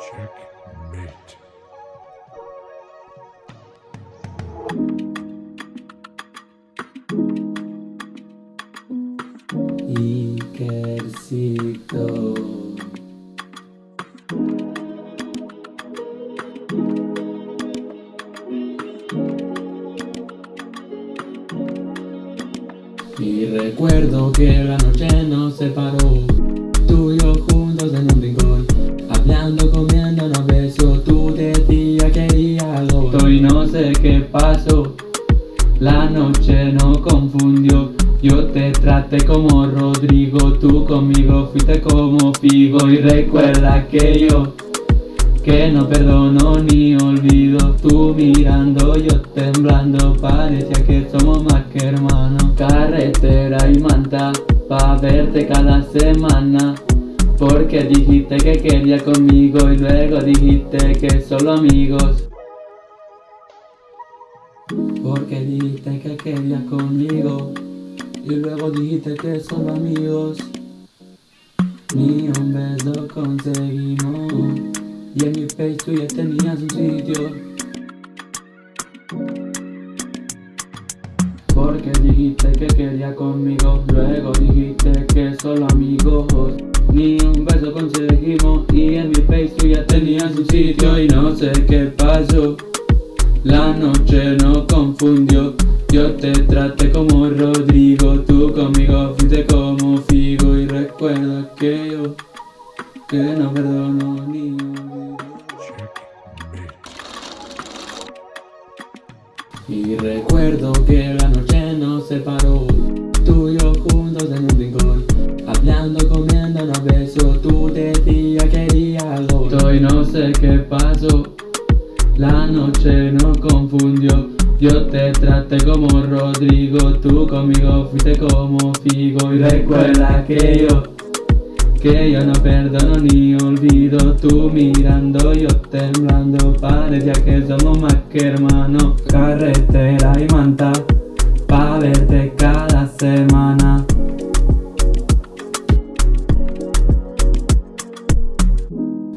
Checkmate. Ikercito. Y recuerdo que la noche nos separó Tú y yo juntos en un No sé qué pasó. La noche no confundió. Yo te traté como Rodrigo Tú conmigo fuiste como Figo. Y recuerda que yo que no perdono ni olvido. Tú mirando, yo temblando. Parecía que somos más que hermanos. Carretera y manta Pa' verte cada semana. Porque dijiste que querías conmigo Y luego dijiste que solo amigos Porque dijiste que querías conmigo Y luego dijiste que solo amigos. Ni un beso conseguimos y en mi pecho ya tenías un sitio. Porque dijiste que quería conmigo Luego dijiste que solo amigos. Ni un beso conseguimos Y en mi pecho ya tenías un sitio Y no sé qué pasó La noche no confundió. Yo te traté como Rodrigo Tú conmigo fuiste como Figo. Y recuerda que yo Que no perdono ni Y recuerdo que la noche nos separó. Tú y yo juntos en un rincón Hablando, comiendo, no beso Tú decías que quería algo. Y no sé qué pasó La noche nos confundió. Yo te traté como Rodrigo Tú conmigo fuiste como Figo. Y recuerda que yo que yo no perdono ni olvido. Tú mirando, yo temblando. Parecía que somos más que hermanos. Carretera y manta Pa' verte cada semana.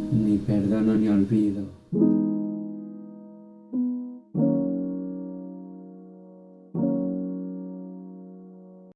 Ni perdono ni olvido